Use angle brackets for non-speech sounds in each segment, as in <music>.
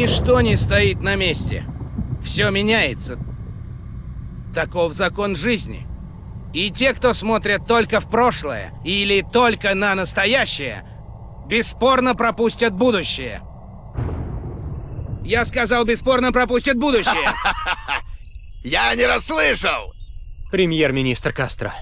Ничто не стоит на месте. Все меняется. Таков закон жизни. И те, кто смотрят только в прошлое или только на настоящее, бесспорно пропустят будущее. Я сказал, бесспорно пропустят будущее. <laughs> Я не расслышал! Премьер-министр Кастро.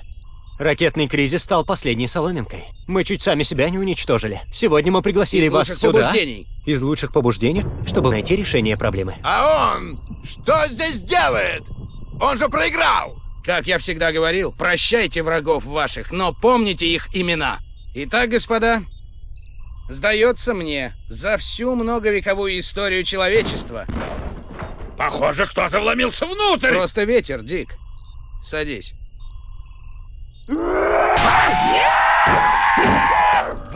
Ракетный кризис стал последней соломинкой. Мы чуть сами себя не уничтожили. Сегодня мы пригласили Из вас лучших сюда. побуждений. Из лучших побуждений, чтобы найти решение проблемы. А он что здесь делает? Он же проиграл! Как я всегда говорил, прощайте врагов ваших, но помните их имена. Итак, господа, сдается мне, за всю многовековую историю человечества Похоже, кто-то вломился внутрь! просто ветер, Дик. Садись.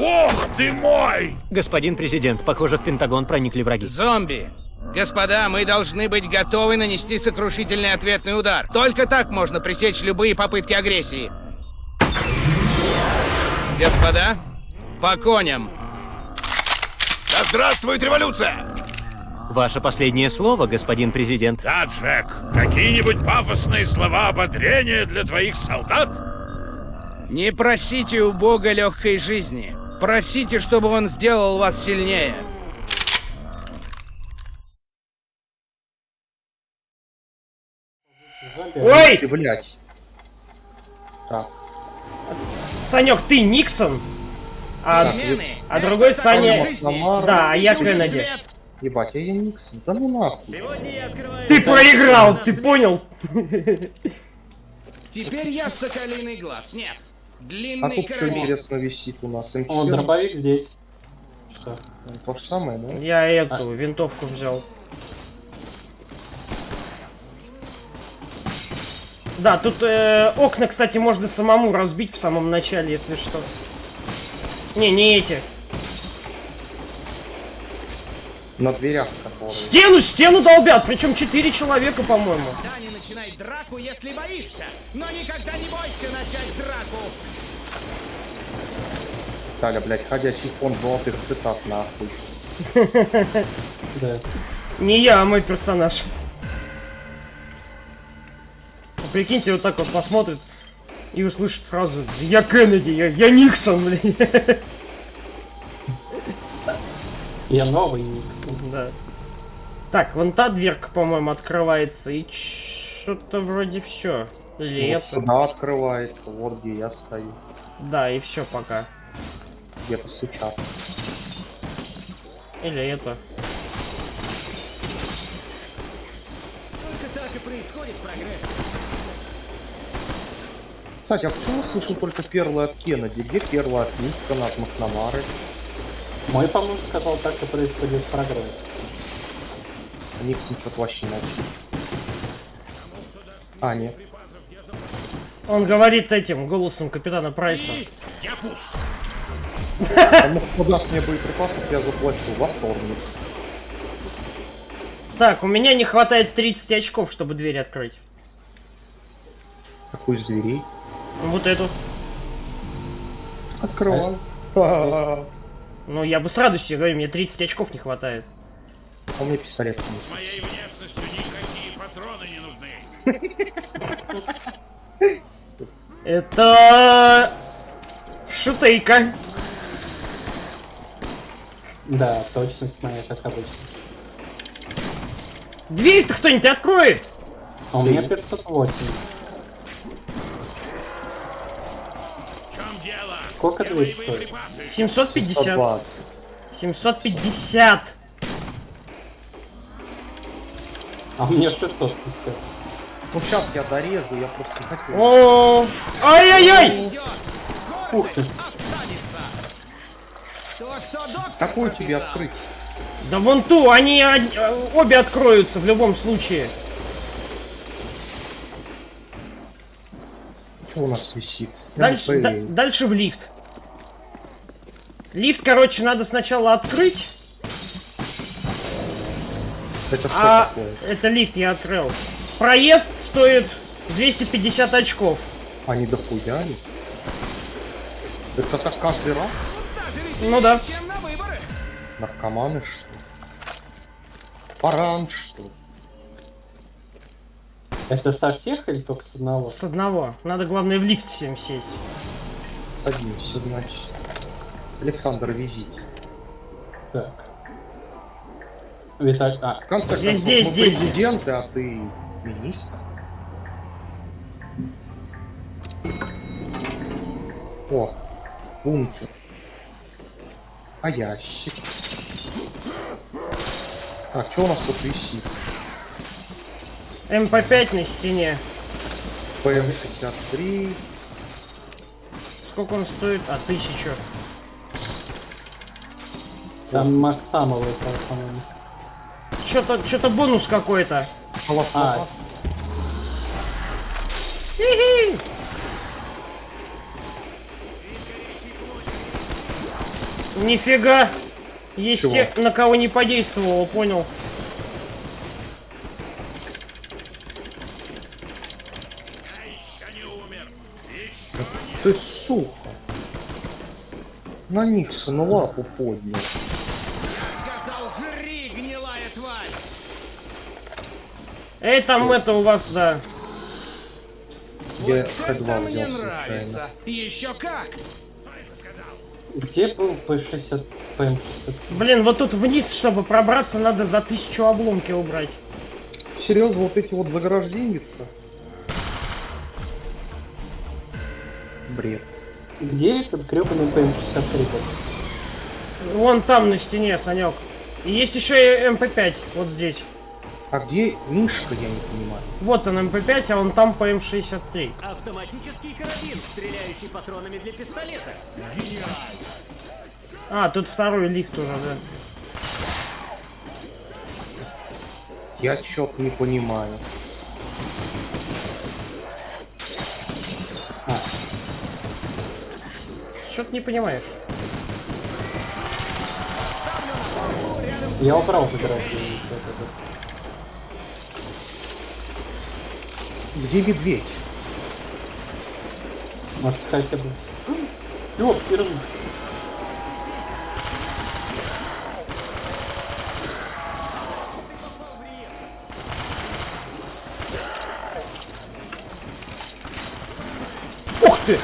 Бог ты мой! Господин президент, похоже, в Пентагон проникли враги. Зомби! Господа, мы должны быть готовы нанести сокрушительный ответный удар. Только так можно пресечь любые попытки агрессии. Господа, по коням. Да здравствует революция! Ваше последнее слово, господин президент. Да, Джек, какие-нибудь пафосные слова ободрения для твоих солдат? Не просите у Бога легкой жизни. Просите, чтобы он сделал вас сильнее. Ой! Ты, блядь. Так. Санек, ты Никсон? А, а другой Саня... Ламар. Да, а я Кеннеди. Ебать, я Никс. Да ну нахуй. Ты проиграл, ты понял? Теперь я соколиный глаз. Нет. А Длинный тут что интересно висит у нас? М4? О, дробовик здесь. Что? То же самое, да? Я эту винтовку взял. Да, тут э, окна, кстати, можно самому разбить в самом начале, если что. Не, не эти. На дверях которые. Стену, стену долбят, причем четыре человека, по-моему. Да, не начинай драку, если боишься. Но никогда не бойся начать драку. Таля, блядь, ходячий фонд золотых цитат, нахуй. Да. Не я, а мой персонаж. Прикиньте, вот так вот посмотрит и услышит фразу «Я Кеннеди, я, я Никсон, блин». Я новый Никсон. Да. Так, вон та дверка, по-моему, открывается, и что-то вроде все. Или Вот это? сюда открывается, вот где я стою. Да, и все пока. Где-то стучат. Или это. Только так и происходит прогресс. Кстати, а почему слышал только перлы от Кеннеди? Где перлы от Никсона, от Макнамары? Мой помощник сказал, так и происходит прогресс. А Никсон что-то вообще молчит. А, нет. Он говорит этим голосом капитана Прайса. Я пуст. А ну, даст мне боеприпасов, я заплачу во вторник. Так, у меня не хватает 30 очков, чтобы дверь открыть. Какой из дверей? Вот эту. Открывай. Ну, я бы с радостью говорю, мне 30 очков не хватает. А у меня пистолет. С моей внешностью никакие патроны не нужны. Это... Шутейка. Да, точность моя, как обычно. Дверь-то кто-нибудь откроет? А у меня 508. Сколько Где дверь мои стоит? боеприпасы? 750. 120. 750. А меня 650. Ну сейчас я дорежу, я просто не хочу. О, ай-яй-яй! Ух ты, какую тебе открыть? Да вон ту, они од- э, обе откроются в любом случае. Что у нас висит? Дальше, да- дальше в лифт. Лифт, короче, надо сначала открыть. Это что А такое? это лифт я открыл. Проезд стоит 250 очков. Они дохуя они? Это так каждый раз? Ну да. Наркоманы что ли? Паранж, что? Это со всех или только с одного? С одного. Надо, главное, в лифт всем сесть. Садимся, значит. Александр, везите. Так. Виталь... А, В конце Здесь, концов, здесь, мы здесь. президенты, а ты министр. О, бункер. А ящик? Так, что у нас тут висит? МП5 на стене. ПМ-63. Сколько он стоит? А, тысячу. там Максамовый, по-моему. Что-то, что-то бонус какой-то. А. Нифига. Есть Чего? те, на кого не подействовало, понял. Ты сука. На Никсона лапу поднял. Сказал, жри, гнилая тварь! Эй, там это у вас, да. Я Вот Х2 это взял мне случайно. нравится. Еще как! где был P60, PM60? Блин, вот тут вниз, чтобы пробраться, надо за тысячу обломки убрать. Серьезно, вот эти вот загражденницы? Бред. Где этот гребаный PM63 был? Вон там на стене, Санек. И есть еще и МП5, вот здесь. А где Мишка, я не понимаю. Вот он МП5, а он там ПМ63. Автоматический карабин, стреляющий патронами для пистолета. А, тут второй лифт уже, да. Я чё-то не понимаю. Что ты не понимаешь? Я вот это. Где медведь? Может хотя бы... Ёп, пирожный. Ух ты!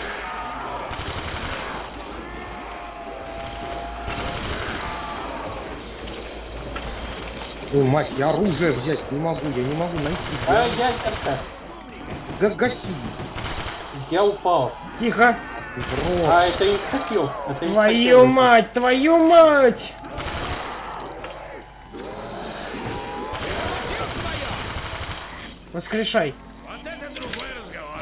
Ой, мать, я оружие взять не могу, я не могу найти. А, ядерка. Га- гаси. Я упал. Тихо. В рот. А, это инстакил. Это Твою инстакил. мать, твою мать! Воскрешай. Вот это другой разговор.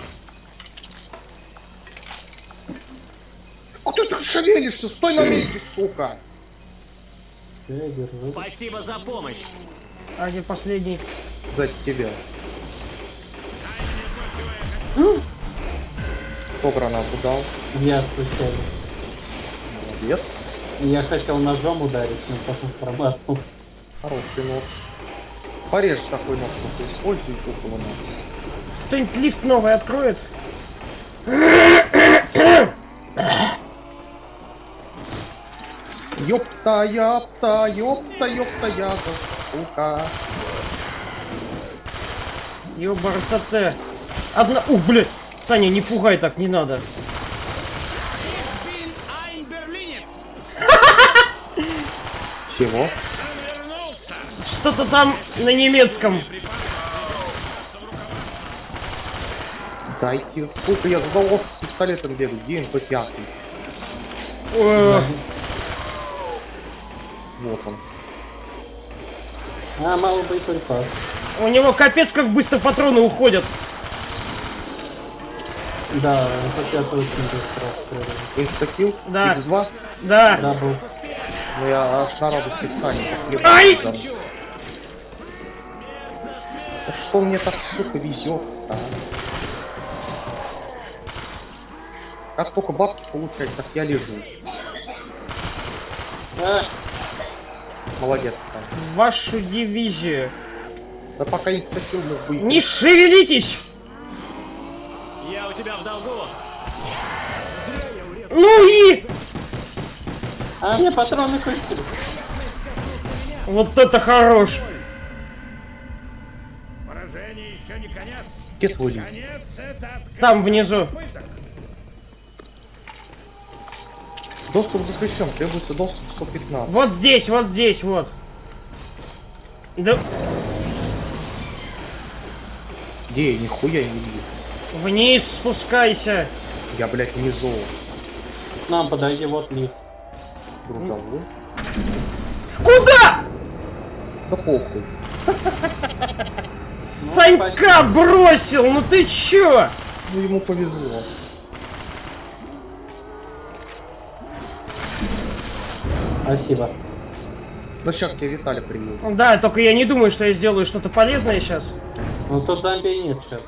Куда ты так шевелишься? Стой на месте, сука! Я держу. Спасибо за помощь. А где последний? За тебя. Кто гранату дал? Я случайно. Молодец. Я хотел ножом ударить, но потом промазал. Хороший нож. Порежь такой нож, только используй около нас. Кто-нибудь лифт новый откроет? Ёпта, ёпта, ёпта, ёпта, я сука. Ёбарсате. Одна... Ух, блядь! Саня, не пугай так, не надо. Чего? Что-то там на немецком. Дайте, сука, я задолбался с пистолетом бегать. Где МП5? Э, Вот он. А, мало боеприпас. У него капец как быстро патроны уходят. Да, хотя это очень быстро. Instakill? Да. X2? Да. Да, был. Ну я аж на радости ебать Ай! Да что мне так, сука, везет а? Как только бабки получать, так я лежу. А, Молодец. Вашу дивизию. Да пока не статью мы Не шевелитесь! Я у тебя в долгу. Ну и... А мне патроны кончились. Вот это хорош! Поражение еще не конец. Где твой? Конец это Там внизу. Пыток. Доступ запрещен, требуется доступ 115. Вот здесь, вот здесь, вот. Да Где я нихуя не вижу. вниз спускайся. Я, блядь, внизу. Нам подойди, вот лифт. Грузовой. Куда? Да похуй. Санька бросил, ну ты чё? Ну ему повезло. Спасибо. Ну сейчас к тебе Виталий приедет. Да, только я не думаю, что я сделаю что-то полезное сейчас. Ну тут зомби нет сейчас.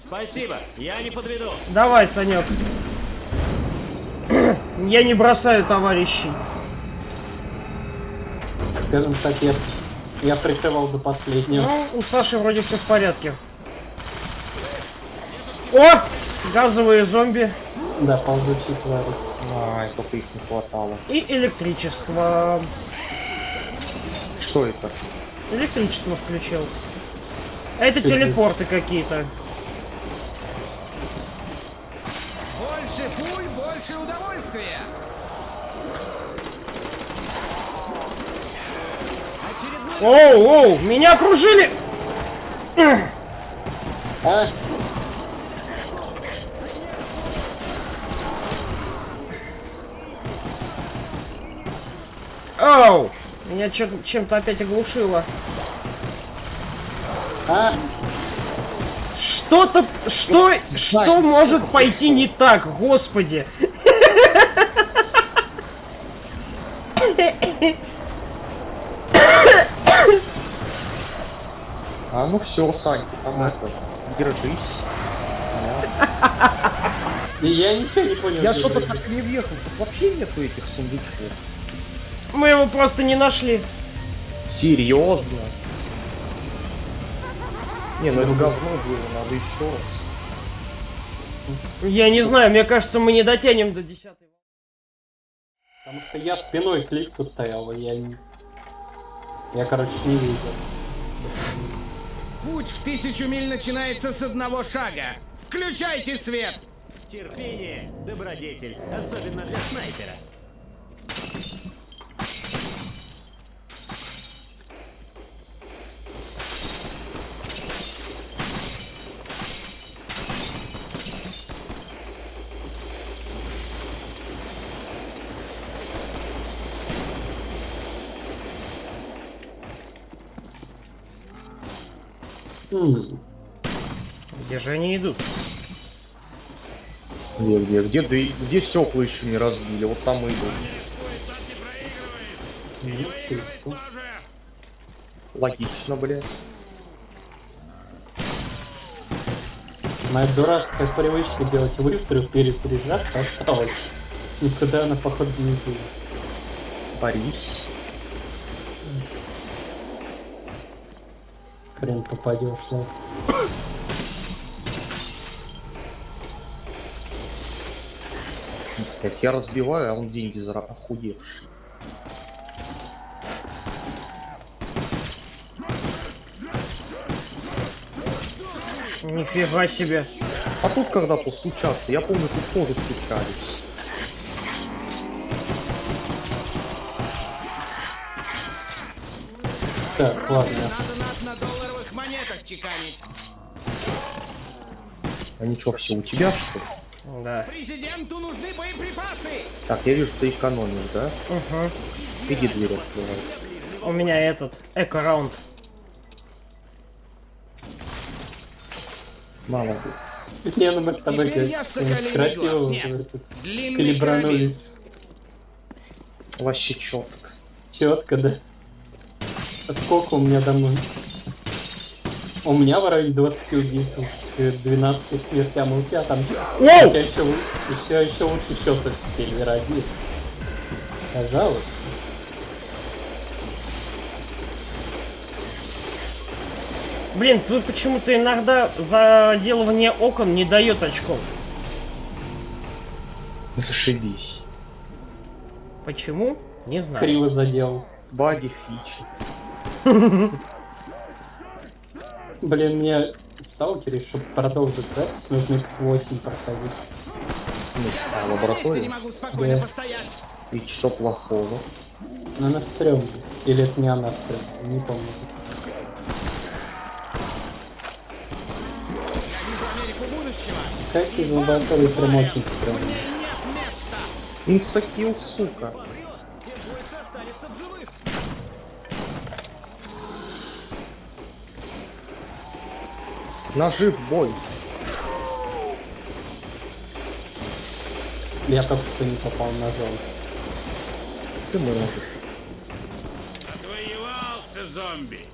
Спасибо, я не подведу. Давай, Санек. <clears throat> Я не бросаю товарищей. Скажем так, я, я прикрывал до последнего. Ну, у Саши вроде все в порядке. О! Газовые зомби Да, ползучий твари. Ай, только их не хватало. и электричество. Что это? Электричество включил. Это телепорты какие-то. Больше пуль, больше удовольствия. Оу, оу, меня окружили! А, Оу! Меня чем-то опять оглушило. а, Что-то... Что... Что может пойти не так, господи? А ну все, Сань, ты там это. Держись. и я ничего не понял. Я что-то так не въехал. Тут вообще нету этих сундучков. Мы его просто не нашли. Серьезно? Не, ну это говно было, надо еще раз. Я не знаю, мне кажется, мы не дотянем до десятой. Потому что я спиной к лифту стоял, и я не... Я, короче, не видел. Путь в тысячу миль начинается с одного шага. Включайте свет! Терпение, добродетель, особенно для снайпера. М, Где же они идут? Где, где, где, да и- где стекла еще не разбили? Вот там и идут. Логично, блядь. Моя дурацкая привычка делать выстрел перед заряжаться осталась. Никуда она, походу, не будет. Борис. Хрен попадешь, да. Блядь, я разбиваю, а он деньги зара охуевший. Нифига себе. А тут когда постучаться, я помню, тут тоже стучались. Так, ладно. Надо на, на долларовых монетах чеканить. Они что, все у тебя, что ли? Да. Президенту нужны боеприпасы! Так, я вижу, ты экономишь, да? Угу. Иди дверь открывай. У меня этот эко-раунд. Молодец. Не, ну мы с тобой красиво калибранулись. Вообще четко. Четко, да. А Сколько у меня домой? У меня в районе 20 убийств, к 12 смертям, а у тебя там... У тебя еще, еще, еще лучше счет в Сильвер 1. Пожалуйста. Блин, тут почему-то иногда заделывание окон не дает очков. Зашибись. Почему? Не знаю. Криво задел. Баги, фичи. Блин, мне сталкере, чтобы продолжить запись, нужно x8 проходить. А, лаборатория? могу спокойно Да. постоять. И что плохого? Но она стрёмная. Или это не она стрёмная, не помню. Как из лаборатории прям очень стрёмная. Инстакил, сука. Нажив бой. Я только что не попал на зону. Ты можешь. Отвоевался зомби.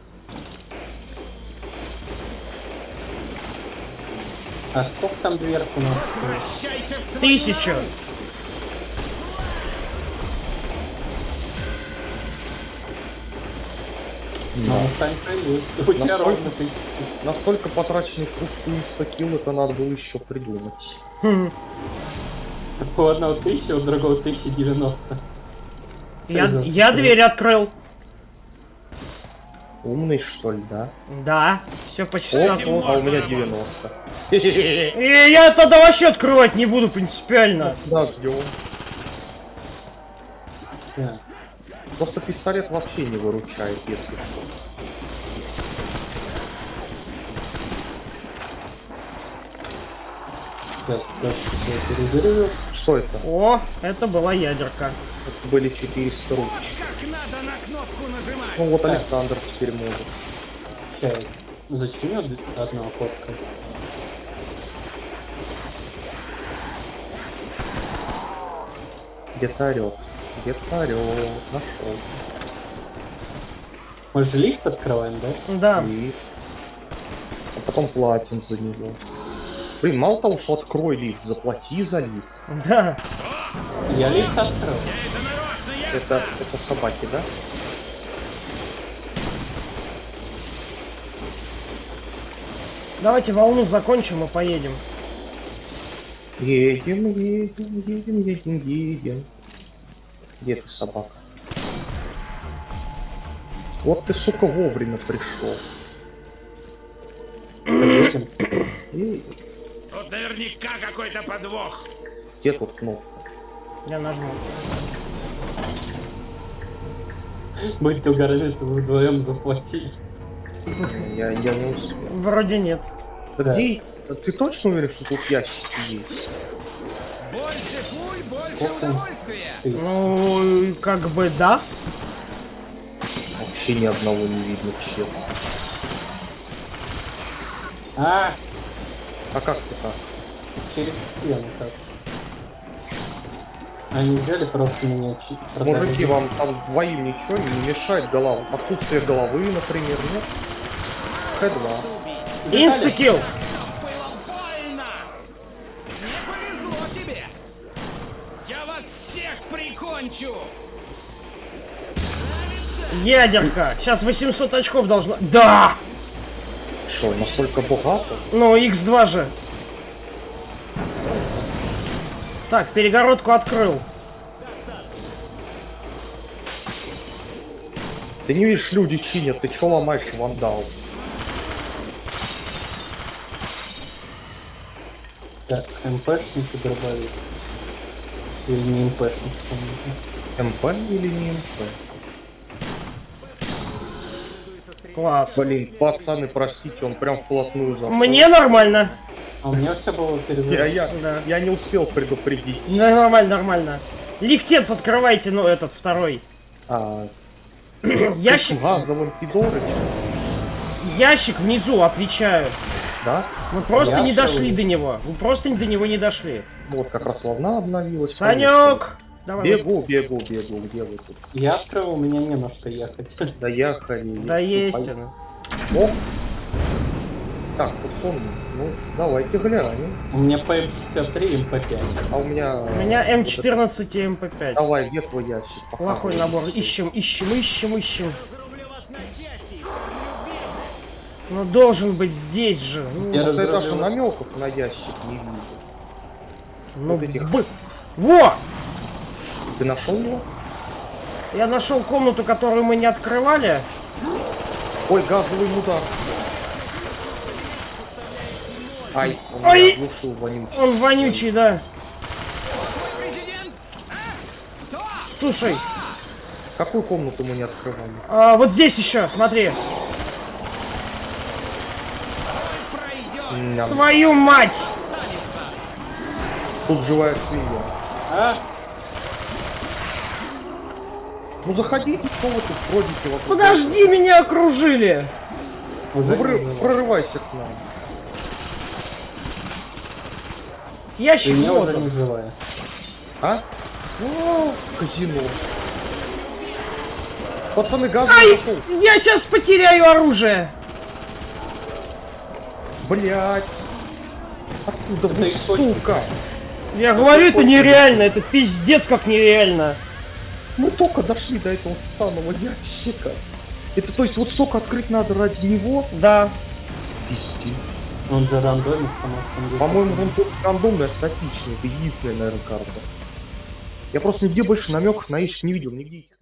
А сколько там дверк у нас? Прощайте в свою Тысячу. Ну, Санька есть. <laughs> У тебя ровно тысяча. Настолько потраченных инстакил, это надо было еще придумать. У одного тысяча, у другого 1090. Я, за я скрин? дверь открыл. Умный, что ли, да? Да, все по О, а у меня 90. И я тогда вообще открывать не буду принципиально. Да, ждем. Да. Просто пистолет вообще не выручает, если что. Сейчас. Что это? О, это была ядерка. Это были 400 ручек. Как надо на кнопку нажимать. Ну вот Александр теперь может. Зачем я одна охотка? Где-то орёт. Где-то орёт. Нашел. Мы же лифт открываем, да? Да. И... А потом платим за него. Блин, мало того, что открой лифт, заплати за лифт. Да. Я лифт открыл. Это, это собаки, да? Давайте волну закончим и поедем. Едем, едем, едем, едем, едем. Где ты, собака? Вот ты, сука, вовремя пришел. И Тут наверняка какой-то подвох. где тут кнопка? Я нажму. Будьте угораны, если вы вдвоем заплатили. Я, я не успел. Вроде нет. Да где? Ты точно уверен, что тут ящики есть? Ну, как бы да. Вообще ни одного не видно, честно. А, А как ты так? через стену как. Они взяли просто меня продали. Мужики, вам там двоим ничего не мешает голова? Отсутствие головы, например, нет? Х2. Инстакил. Ядерка. Сейчас 800 очков должно... Да! Что, настолько богато? Ну, x2 же. Так, перегородку открыл. Ты не видишь, люди чинят, ты чё ломаешь вандал? Так, МПшники дробовик. Или не МПшник, помните. МП или не МП? Класс. Блин, пацаны, простите, он прям вплотную зашел. Мне нормально. А у меня все было Я, перезаряжено. я, Да. я не успел предупредить. Да, нормально, нормально. Лифтец открывайте, ну, этот, второй. А, <clears throat> Ящик, газовым пидоры, ящик внизу, отвечаю. да? Мы просто Я не шел. дошли до него. Мы просто до него не дошли. Вот как раз волна обновилась. Санек! Давай. Бегу, бегу, бегу, где вы тут? Я открыл, у меня не на что ехать. Доехали. <laughs> Да есть он. О! Так, тут сон. Ну, давайте глянем. У меня ПМ-63 МП-5. А у меня... У меня М14 и МП5. Давай, где твой ящик? Плохой Показывай. набор. Ищем, ищем, ищем, ищем. Ну должен быть здесь же. Ну, Я я даже намеков на ящик не вижу. ну, вот этих. бы- Во! Ты нашел его? Я нашел комнату, которую мы не открывали. Ой, газовый мудак. Ай, он Ой! оглушил вонючий. Он вонючий, да. Слушай, Какую комнату мы не открывали? а, вот здесь еще, смотри. Ням. Твою мать! Тут живая свинья. А, Ну заходите, что вы тут бродите вокруг? Подожди, меня окружили! Ну, прорывайся к нам. Не живая. А? О, казино. Пацаны, газ Ай! Я сейчас потеряю оружие! Блять. Откуда вы, источник. сука? Я говорю, это нереально, это пиздец как нереально. Мы только дошли до этого самого ящика. Это то есть вот столько открыть надо ради него? Да. Пиздец. Он же том деле. По-моему, рандом- рандомная, статичная. Это единственная, наверное, карта. Я просто нигде больше намеков на ящик не видел, нигде их